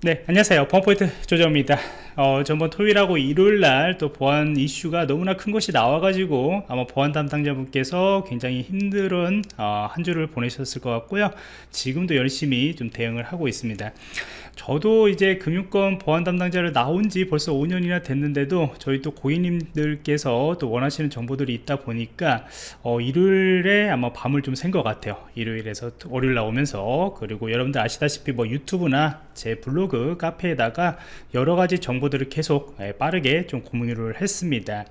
네 안녕하세요. 보안포인트 조정입니다. 어, 전번 토요일하고 일요일날 또 보안 이슈가 너무나 큰 것이 나와가지고 아마 보안 담당자분께서 굉장히 힘든 어, 한 주를 보내셨을 것 같고요. 지금도 열심히 좀 대응을 하고 있습니다 저도 이제 금융권 보안 담당자를 나온 지 벌써 5년이나 됐는데도 저희 또 고객님들께서 또 원하시는 정보들이 있다 보니까 어, 일요일에 아마 밤을 좀 샌 것 같아요. 일요일에서 월요일 나오면서. 그리고 여러분들 아시다시피 뭐 유튜브나 제 블로그 카페에다가 여러가지 정보들을 계속 예, 빠르게 좀 공유를 했습니다.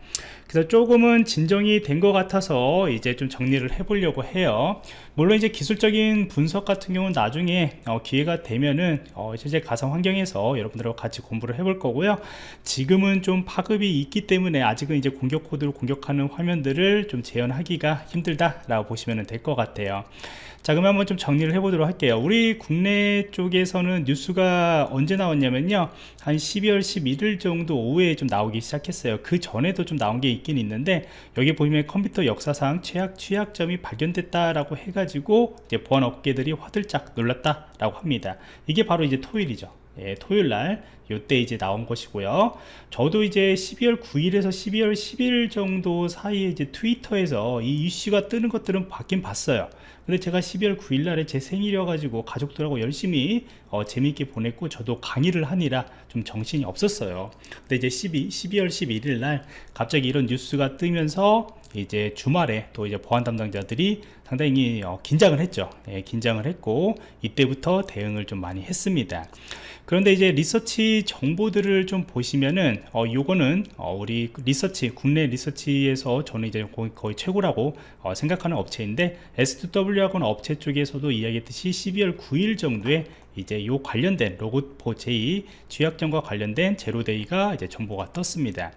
그래서 조금은 진정이 된 것 같아서 이제 좀 정리를 해 보려고 해요. 물론 이제 기술적인 분석 같은 경우는 나중에 어, 기회가 되면은 어, 실제 가상 환경에서 여러분들하고 같이 공부를 해볼 거고요. 지금은 좀 파급이 있기 때문에 아직은 이제 공격 코드를 공격하는 화면들을 좀 재현하기가 힘들다 라고 보시면 될 것 같아요 자 그러면 한번 좀 정리를 해 보도록 할게요. 우리 국내 쪽에서는 뉴스가 언제 나왔냐면요. 한 12월 11일 정도 오후에 좀 나오기 시작했어요. 그 전에도 좀 나온 게 있긴 있는데 여기 보시면 컴퓨터 역사상 최악 취약점이 발견됐다 라고 해가지고 이제 보안 업계들이 화들짝 놀랐다 라고 합니다. 이게 바로 이제 토요일이죠. 예, 토요일 날 요때 이제 나온 것이고요. 저도 이제 12월 9일에서 12월 10일 정도 사이에 이제 트위터에서 이 이슈가 뜨는 것들은 봤긴 봤어요 근데 제가 12월 9일 날에 제 생일이어 가지고 가족들하고 열심히 어, 재미있게 보냈고 저도 강의를 하니라 좀 정신이 없었어요. 근데 이제 12, 12월 11일 날 갑자기 이런 뉴스가 뜨면서 이제 주말에 또 이제 보안 담당자들이 상당히 어, 긴장을 했죠. 예, 긴장을 했고 이때부터 대응을 좀 많이 했습니다. 그런데 이제 리서치 정보들을 좀 보시면은 어 요거는 어 우리 리서치 국내 리서치에서 저는 이제 거의, 최고라고 어 생각하는 업체인데 S2W하고는 업체 쪽에서도 이야기했듯이 12월 9일 정도에 이제 요 관련된 Log4j 취약점과 관련된 zero-day가 이제 정보가 떴습니다.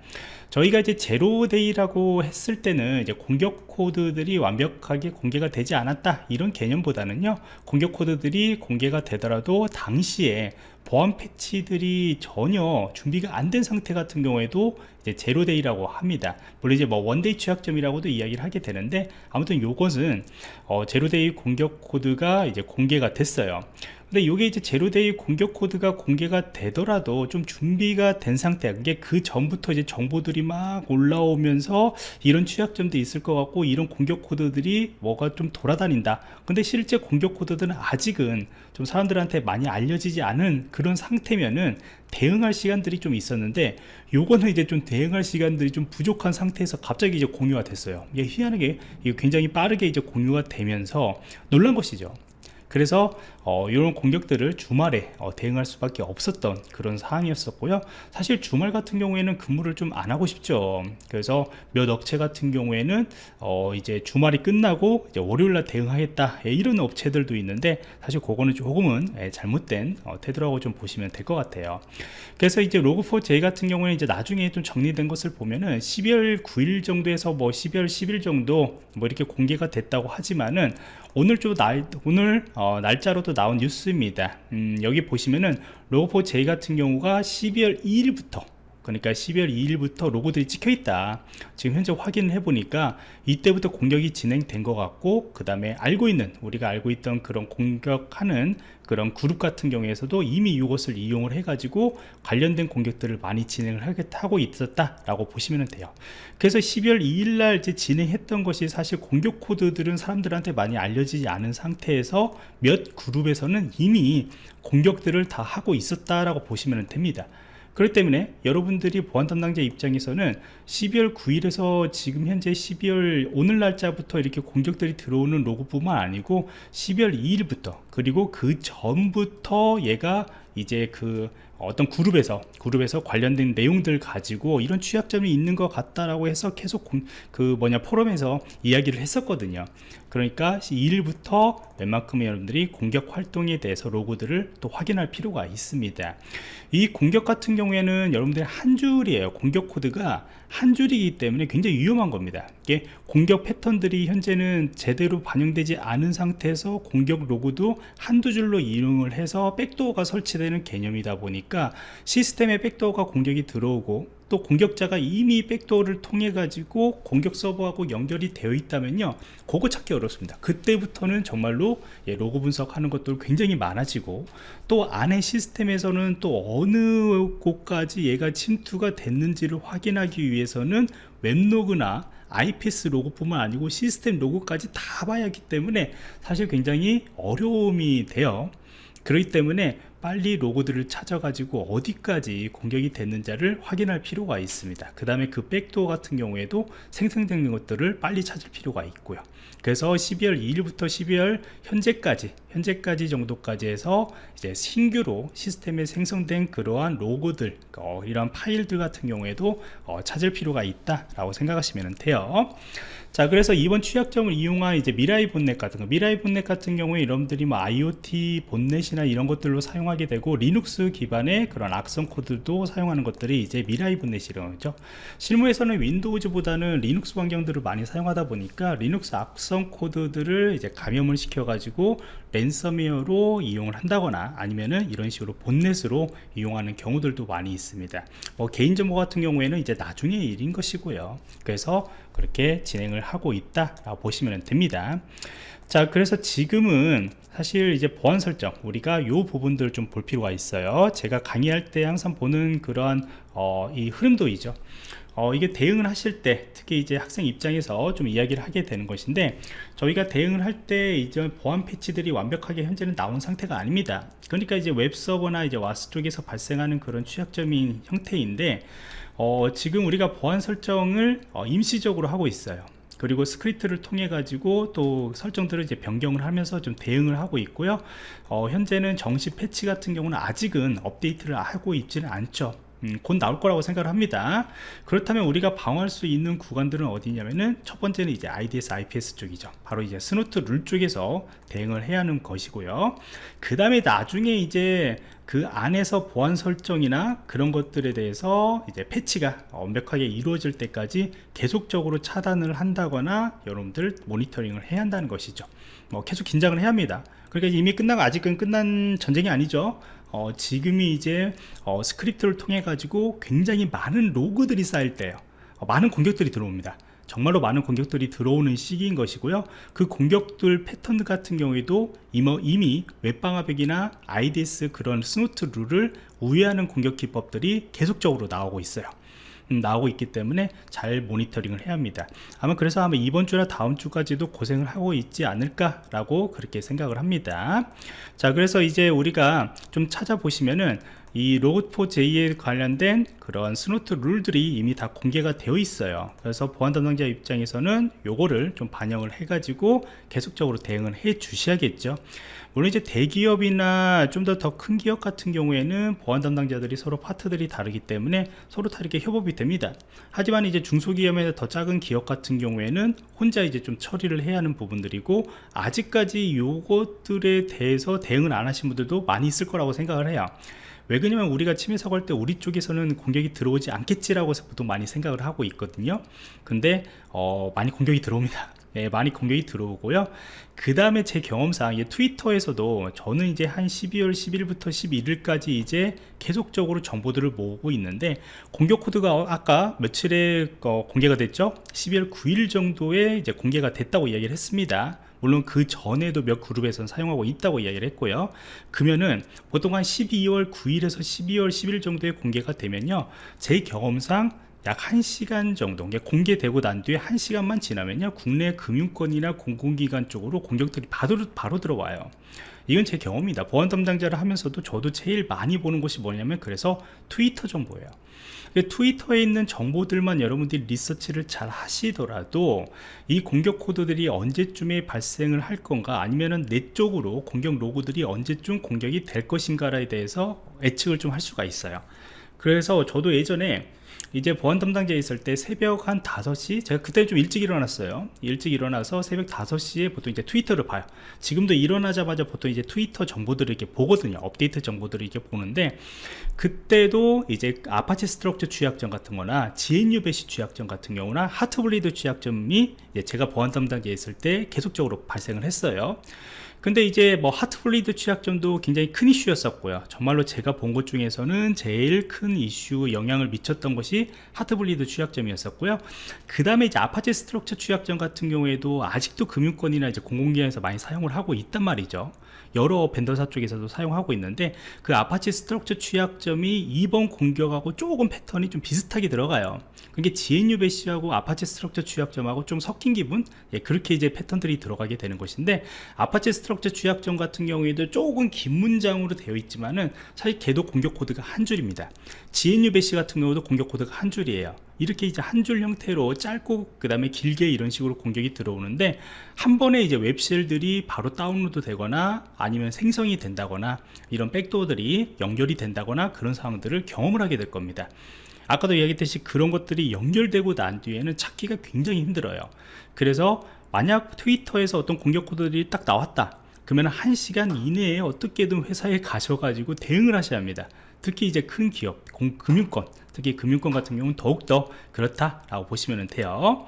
저희가 이제 zero-day라고 했을 때는 이제 공격 코드들이 완벽하게 공개가 되지 않았다 이런 개념보다는요 공격 코드들이 공개가 되더라도 당시에 보안 패치들이 전혀 준비가 안 된 상태 같은 경우에도 이제 zero-day라고 합니다. 물론 이제 뭐 one-day 취약점이라고도 이야기를 하게 되는데 아무튼 요것은 어, zero-day 공격 코드가 이제 공개가 됐어요. 근데 이게 이제 zero-day 공격 코드가 공개가 되더라도 좀 준비가 된 상태 그게 그 전부터 이제 정보들이 막 올라오면서 이런 취약점도 있을 것 같고 이런 공격 코드들이 뭐가 좀 돌아다닌다. 근데 실제 공격 코드들은 아직은 좀 사람들한테 많이 알려지지 않은 그런 상태면은 대응할 시간들이 좀 있었는데 요거는 이제 좀 대응할 시간들이 좀 부족한 상태에서 갑자기 이제 공유가 됐어요. 이게 희한하게 굉장히 빠르게 이제 공유가 되면서 놀란 것이죠. 그래서 어, 이런 공격들을 주말에 어, 대응할 수밖에 없었던 그런 상황이었었고요. 사실 주말 같은 경우에는 근무를 좀 안 하고 싶죠. 그래서 몇 업체 같은 경우에는 어, 이제 주말이 끝나고 이제 월요일날 대응하겠다 예, 이런 업체들도 있는데 사실 그거는 조금은 예, 잘못된 어, 태도라고 좀 보시면 될 것 같아요. 그래서 이제 로그4j 같은 경우에는 이제 나중에 좀 정리된 것을 보면은 12월 9일 정도에서 뭐 12월 10일 정도 뭐 이렇게 공개가 됐다고 하지만은 오늘 좀 날, 오늘 어, 날짜로도 나온 뉴스입니다. 음, 여기 보시면은 로고4j 같은 경우가 12월 2일부터 그러니까 12월 2일부터 로고들이 찍혀 있다. 지금 현재 확인을 해보니까 이때부터 공격이 진행된 것 같고 그 다음에 알고 있는 우리가 알고 있던 그런 공격하는 그런 그룹 같은 경우에서도 이미 이것을 이용을 해 가지고 관련된 공격들을 많이 진행을 하고 있었다 라고 보시면 돼요. 그래서 12월 2일날 이제 진행했던 것이 사실 공격 코드들은 사람들한테 많이 알려지지 않은 상태에서 몇 그룹에서는 이미 공격들을 다 하고 있었다라고 보시면 됩니다 그렇기 때문에 여러분들이 보안 담당자 입장에서는 12월 9일에서 지금 현재 12월 오늘 날짜부터 이렇게 공격들이 들어오는 로고뿐만 아니고 12월 2일부터 그리고 그 전부터 얘가 이제 그 어떤 그룹에서 그룹에서 관련된 내용들 가지고 이런 취약점이 있는 것 같다라고 해서 계속 공, 그 뭐냐 포럼에서 이야기를 했었거든요 그러니까 2일부터 웬만큼 여러분들이 공격 활동에 대해서 로그들을 또 확인할 필요가 있습니다. 이 공격 같은 경우에는 여러분들이 한 줄이에요. 공격 코드가 한 줄이기 때문에 굉장히 위험한 겁니다. 이게 공격 패턴들이 현재는 제대로 반영되지 않은 상태에서 공격 코드도 한두 줄로 이용을 해서 백도어가 설치되는 개념이다 보니까 시스템에 백도어가 공격이 들어오고 또 공격자가 이미 백도어를 통해 가지고 공격 서버하고 연결이 되어 있다면요. 그거 찾기 어렵습니다. 그때부터는 정말로 예, 로그 분석하는 것도 굉장히 많아지고 또 안에 시스템에서는 또 어느 곳까지 얘가 침투가 됐는지를 확인하기 위해서는 웹로그나 IPS 로그뿐만 아니고 시스템 로그까지 다 봐야 하기 때문에 사실 굉장히 어려움이 돼요. 그렇기 때문에 빨리 로그들을 찾아가지고 어디까지 공격이 됐는지를 확인할 필요가 있습니다. 그 다음에 그 백도어 같은 경우에도 생성되는 것들을 빨리 찾을 필요가 있고요. 그래서 12월 2일부터 12월 현재까지 현재까지 정도까지 해서 이제 신규로 시스템에 생성된 그러한 로그들 어, 이런 파일들 같은 경우에도 어, 찾을 필요가 있다 라고 생각하시면 돼요. 자 그래서 이번 취약점을 이용한 이제 미라이 botnet 같은 거 미라이 botnet 같은 경우에 여러분들이 뭐 IoT 본넷이나 이런 것들로 사용하게 되고 리눅스 기반의 그런 악성 코드도 사용하는 것들이 이제 미라이 botnet이라는 거죠. 실무에서는 Windows보다는 리눅스 환경들을 많이 사용하다 보니까 리눅스 악성 코드들을 이제 감염을 시켜 가지고 랜섬웨어로 이용을 한다거나 아니면은 이런 식으로 botnet으로 이용하는 경우들도 많이 있습니다. 뭐 개인정보 같은 경우에는 이제 나중에 일인 것이고요. 그래서 그렇게 진행을 하고 있다 라고 보시면 됩니다. 자 그래서 지금은 사실 이제 보안 설정 우리가 요 부분들을 좀 볼 필요가 있어요. 제가 강의할 때 항상 보는 그런 어, 이 흐름도이죠 어, 이게 대응을 하실 때 특히 이제 학생 입장에서 좀 이야기를 하게 되는 것인데 저희가 대응을 할 때 이제 보안 패치들이 완벽하게 현재는 나온 상태가 아닙니다. 그러니까 이제 웹서버나 이제 WAS 쪽에서 발생하는 그런 취약점인 형태인데 어, 지금 우리가 보안 설정을 어, 임시적으로 하고 있어요. 그리고 스크립트를 통해 가지고 또 설정들을 이제 변경을 하면서 좀 대응을 하고 있고요. 어, 현재는 정식 패치 같은 경우는 아직은 업데이트를 하고 있지는 않죠 음, 곧 나올 거라고 생각을 합니다. 그렇다면 우리가 방어할 수 있는 구간들은 어디냐면은 첫 번째는 이제 IDS IPS 쪽이죠. 바로 이제 Snort 룰 쪽에서 대응을 해야 하는 것이고요. 그 다음에 나중에 이제 그 안에서 보안 설정이나 그런 것들에 대해서 이제 패치가 완벽하게 이루어질 때까지 계속적으로 차단을 한다거나 여러분들 모니터링을 해야 한다는 것이죠. 뭐 계속 긴장을 해야 합니다. 그러니까 이미 끝나고 아직은 끝난 전쟁이 아니죠 어, 지금이 이제 어, 스크립트를 통해 가지고 굉장히 많은 로그들이 쌓일 때요. 어, 많은 공격들이 들어옵니다. 정말로 많은 공격들이 들어오는 시기인 것이고요. 그 공격들 패턴 같은 경우에도 이미 웹방화벽이나 IDS 그런 Snort 룰을 우회하는 공격 기법들이 계속적으로 나오고 있어요. 음, 나오고 있기 때문에 잘 모니터링을 해야 합니다. 아마 그래서 아마 이번 주나 다음 주까지도 고생을 하고 있지 않을까 라고 그렇게 생각을 합니다. 자 그래서 이제 우리가 좀 찾아보시면은 이 Log4j에 관련된 그런 Snort 룰들이 이미 다 공개가 되어 있어요. 그래서 보안 담당자 입장에서는 요거를 좀 반영을 해 가지고 계속적으로 대응을 해 주셔야겠죠. 물론 이제 대기업이나 좀 더 더 큰 기업 같은 경우에는 보안 담당자들이 서로 파트들이 다르기 때문에 서로 다르게 협업이 됩니다. 하지만 이제 중소기업에서 더 작은 기업 같은 경우에는 혼자 이제 좀 처리를 해야 하는 부분들이고 아직까지 요것들에 대해서 대응을 안 하신 분들도 많이 있을 거라고 생각을 해요 왜 그러냐면 우리가 침해 사고할 때 우리 쪽에서는 공격이 들어오지 않겠지라고 보통 많이 생각을 하고 있거든요. 근데 어, 많이 공격이 들어옵니다. 예, 많이 공격이 들어오고요. 그 다음에 제 경험상 예, 트위터에서도 저는 이제 한 12월 10일부터 11일까지 이제 계속적으로 정보들을 모으고 있는데 공격 코드가 아까 며칠에 어, 공개가 됐죠? 12월 9일 정도에 이제 공개가 됐다고 이야기를 했습니다 물론 그 전에도 몇 그룹에서는 사용하고 있다고 이야기를 했고요. 그러면은 보통 한 12월 9일에서 12월 10일 정도에 공개가 되면요. 제 경험상 약 1시간 정도 공개되고 난 뒤에 1시간만 지나면요. 국내 금융권이나 공공기관 쪽으로 공격들이 바로, 바로 들어와요 이건 제 경험입니다. 보안 담당자를 하면서도 저도 제일 많이 보는 곳이 뭐냐면 그래서 트위터 정보예요. 트위터에 있는 정보들만 여러분들이 리서치를 잘 하시더라도 이 공격 코드들이 언제쯤에 발생을 할 건가 아니면은 내 쪽으로 공격 로고들이 언제쯤 공격이 될 것인가에 대해서 예측을 좀 할 수가 있어요. 그래서 저도 예전에 이제 보안 담당자에 있을 때 새벽 한 5시? 제가 그때 좀 일찍 일어났어요. 일찍 일어나서 새벽 5시에 보통 이제 트위터를 봐요. 지금도 일어나자마자 보통 이제 트위터 정보들을 이렇게 보거든요. 업데이트 정보들을 이렇게 보는데 그때도 이제 Apache Struts 취약점 같은 거나 GNU Bash 취약점 같은 경우나 Heartbleed 취약점이 제가 보안 담당자에 있을 때 계속적으로 발생을 했어요 근데 이제 뭐 Heartbleed 취약점도 굉장히 큰 이슈였었고요. 정말로 제가 본 것 중에서는 제일 큰 이슈 영향을 미쳤던 것이 Heartbleed 취약점이었었고요. 그 다음에 이제 Apache Struts 취약점 같은 경우에도 아직도 금융권이나 이제 공공기관에서 많이 사용을 하고 있단 말이죠 여러 벤더사 쪽에서도 사용하고 있는데 그 Apache Struts 취약점이 이번 공격하고 조금 패턴이 좀 비슷하게 들어가요. 그게 GNU 배시하고 아파치 스트럭처 취약점하고 좀 섞인 기분? 예, 그렇게 이제 패턴들이 들어가게 되는 것인데 Apache Struts 취약점 같은 경우에도 조금 긴 문장으로 되어 있지만은 사실 걔도 공격 코드가 한 줄입니다. GNU 배시 같은 경우도 공격 코드가 한 줄이에요 이렇게 이제 한 줄 형태로 짧고 그 다음에 길게 이런 식으로 공격이 들어오는데 한 번에 이제 웹쉘들이 바로 다운로드 되거나 아니면 생성이 된다거나 이런 백도어들이 연결이 된다거나 그런 상황들을 경험을 하게 될 겁니다. 아까도 이야기했듯이 그런 것들이 연결되고 난 뒤에는 찾기가 굉장히 힘들어요. 그래서 만약 트위터에서 어떤 공격 코드들이 딱 나왔다. 그러면 한 시간 이내에 어떻게든 회사에 가셔가지고 대응을 하셔야 합니다. 특히 이제 큰 기업, 공, 금융권 특히 금융권 같은 경우는 더욱더 그렇다라고 보시면 돼요.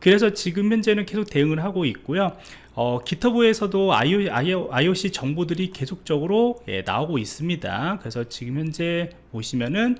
그래서 지금 현재는 계속 대응을 하고 있고요. 어, 기터브에서도 IOC 정보들이 계속적으로 예, 나오고 있습니다. 그래서 지금 현재 보시면은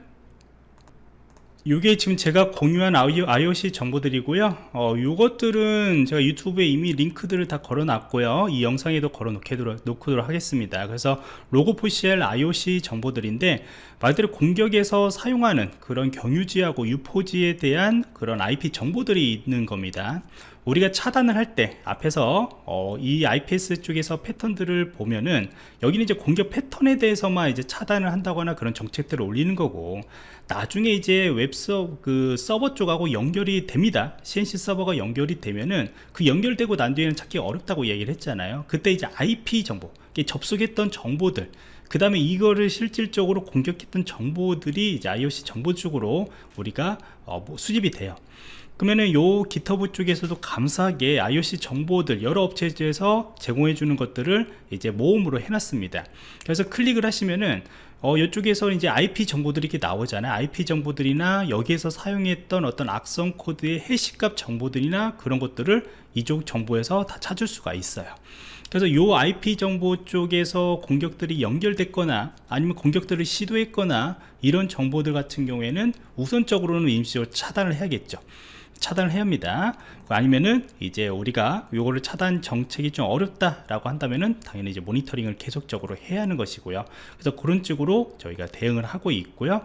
이게 지금 제가 공유한 IOC 정보들이고요. 어, 요것들은 제가 유튜브에 이미 링크들을 다 걸어 놨고요. 이 영상에도 걸어 놓도록, 놓도록 하겠습니다. 그래서 로고포시엘 IOC 정보들인데 말대로 공격에서 사용하는 그런 경유지하고 유포지에 대한 그런 IP 정보들이 있는 겁니다 우리가 차단을 할 때 앞에서 어, 이 IPS 쪽에서 패턴들을 보면은 여기는 이제 공격 패턴에 대해서만 이제 차단을 한다거나 그런 정책들을 올리는 거고 나중에 이제 웹서 그 서버 쪽하고 연결이 됩니다. CNC 서버가 연결이 되면은 그 연결되고 난 뒤에는 찾기 어렵다고 얘기를 했잖아요. 그때 이제 IP 정보 접속했던 정보들 그 다음에 이거를 실질적으로 공격했던 정보들이 이제 IOC 정보 쪽으로 우리가 어, 뭐 수집이 돼요 그러면은 요 기터브 쪽에서도 감사하게 IOC 정보들 여러 업체에서 제공해 주는 것들을 이제 모음으로 해놨습니다 그래서 클릭을 하시면은 어, 이쪽에서 이제 IP 정보들이 이렇게 나오잖아요. IP 정보들이나 여기에서 사용했던 어떤 악성 코드의 해시값 정보들이나 그런 것들을 이쪽 정보에서 다 찾을 수가 있어요. 그래서 이 IP 정보 쪽에서 공격들이 연결됐거나 아니면 공격들을 시도했거나 이런 정보들 같은 경우에는 우선적으로는 임시적으로 차단을 해야겠죠. 차단을 해야 합니다. 아니면은 이제 우리가 요거를 차단 정책이 좀 어렵다 라고 한다면은 당연히 이제 모니터링을 계속적으로 해야 하는 것이고요. 그래서 그런 쪽으로 저희가 대응을 하고 있고요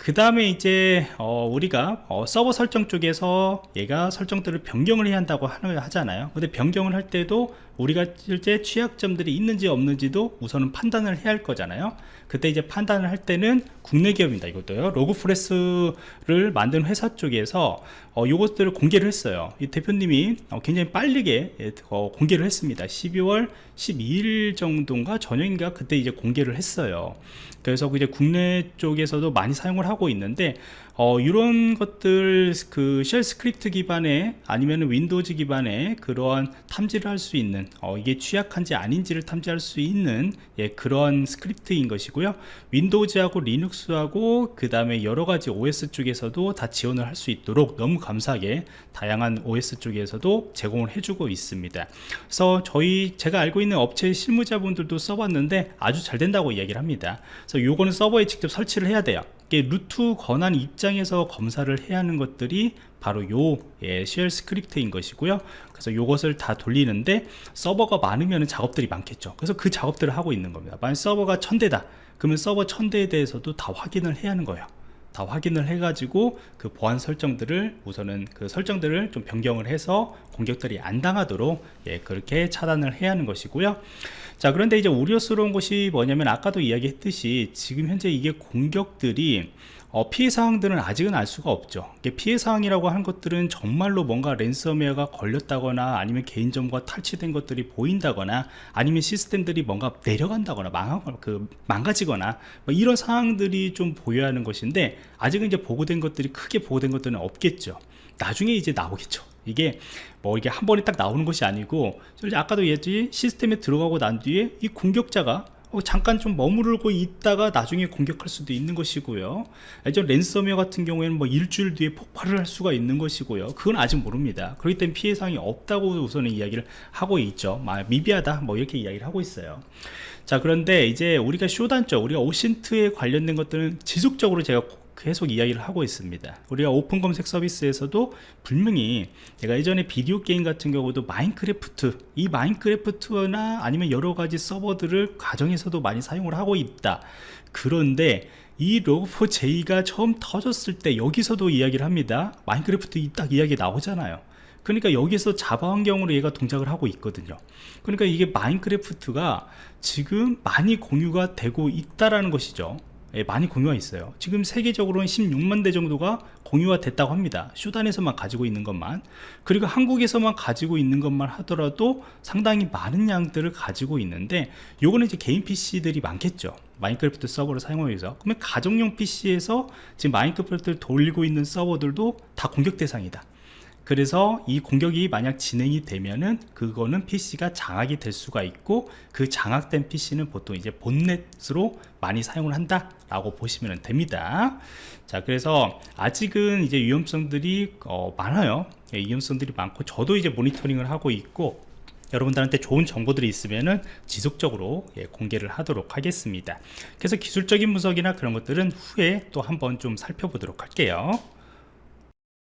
그 다음에 이제 어 우리가 어 서버 설정 쪽에서 얘가 설정들을 변경을 해야 한다고 하잖아요. 근데 변경을 할 때도 우리가 실제 취약점들이 있는지 없는지도 우선은 판단을 해야 할 거잖아요. 그때 이제 판단을 할 때는 국내 기업입니다 이것도요. 로그프레소를 만든 회사 쪽에서 어, 요것들을 공개를 했어요. 이 대표님이 어, 굉장히 빠르게 예, 어, 공개를 했습니다. 12월 12일 정도인가 저녁인가 그때 이제 공개를 했어요. 그래서 이제 국내 쪽에서도 많이 사용을 하고 있는데 어, 이런 것들 그 shell script 기반의 아니면 Windows 기반의 그러한 탐지를 할 수 있는 어, 이게 취약한지 아닌지를 탐지할 수 있는 예, 그런 스크립트인 것이고요. Windows하고 Linux하고 그 다음에 여러가지 OS 쪽에서도 다 지원을 할 수 있도록 너무 감사하게 다양한 OS 쪽에서도 제공을 해주고 있습니다. 그래서 저희 제가 알고 있는 업체 실무자분들도 써봤는데 아주 잘 된다고 이야기를 합니다. 그래서 요거는 서버에 직접 설치를 해야 돼요 root 권한 입장에서 검사를 해야 하는 것들이 바로 요 예, shell script인 것이고요. 그래서 요것을 다 돌리는데 서버가 많으면 작업들이 많겠죠. 그래서 그 작업들을 하고 있는 겁니다. 만약 서버가 천대다. 그러면 서버 천대에 대해서도 다 확인을 해야 하는 거예요. 다 확인을 해 가지고 그 보안 설정들을 우선은 그 설정들을 좀 변경을 해서 공격들이 안 당하도록 예, 그렇게 차단을 해야 하는 것이고요 자 그런데 이제 우려스러운 것이 뭐냐면 아까도 이야기했듯이 지금 현재 이게 공격들이 어, 피해 사항들은 아직은 알 수가 없죠. 피해 사항이라고 하는 것들은 정말로 뭔가 랜섬웨어가 걸렸다거나 아니면 개인정보가 탈취된 것들이 보인다거나 아니면 시스템들이 뭔가 내려간다거나 망하, 그, 망가지거나 뭐 이런 상황들이 좀 보여야 하는 것인데 아직은 이제 보고된 것들이 크게 보고된 것들은 없겠죠 나중에 이제 나오겠죠. 이게 뭐 이게 한 번에 딱 나오는 것이 아니고 아까도 얘기했지 시스템에 들어가고 난 뒤에 이 공격자가 어, 잠깐 좀 머무르고 있다가 나중에 공격할 수도 있는 것이고요. 예전 랜섬웨어 같은 경우에는 뭐 일주일 뒤에 폭발을 할 수가 있는 것이고요. 그건 아직 모릅니다. 그렇기 때문에 피해 상이 없다고 우선은 이야기를 하고 있죠. 막 미비하다 뭐 이렇게 이야기를 하고 있어요. 자 그런데 이제 우리가 Shodan죠 우리가 OSINT에 관련된 것들은 지속적으로 제가 계속 이야기를 하고 있습니다. 우리가 오픈 검색 서비스에서도 분명히 제가 예전에 비디오 게임 같은 경우도 Minecraft 이 Minecraft나 아니면 여러 가지 서버들을 가정에서도 많이 사용을 하고 있다. 그런데 이 Log4j가 처음 터졌을 때 여기서도 이야기를 합니다. Minecraft 딱 이야기 나오잖아요. 그러니까 여기서 Java 환경으로 얘가 동작을 하고 있거든요. 그러니까 이게 마인크래프트가 지금 많이 공유가 되고 있다라는 것이죠. 예, 많이 공유가 있어요. 지금 세계적으로는 16만 대 정도가 공유가 됐다고 합니다. 쇼단에서만 가지고 있는 것만. 그리고 한국에서만 가지고 있는 것만 하더라도 상당히 많은 양들을 가지고 있는데 요거는 이제 개인 PC들이 많겠죠. 마인크래프트 서버를 사용하기 위해서. 그러면 가정용 PC에서 지금 마인크래프트를 돌리고 있는 서버들도 다 공격 대상이다 그래서 이 공격이 만약 진행이 되면은 그거는 PC가 장악이 될 수가 있고 그 장악된 PC는 보통 이제 본넷으로 많이 사용을 한다 라고 보시면 됩니다. 자 그래서 아직은 이제 위험성들이 어, 많아요. 예, 위험성들이 많고 저도 이제 모니터링을 하고 있고 여러분들한테 좋은 정보들이 있으면은 지속적으로 예, 공개를 하도록 하겠습니다. 그래서 기술적인 분석이나 그런 것들은 후에 또 한번 좀 살펴보도록 할게요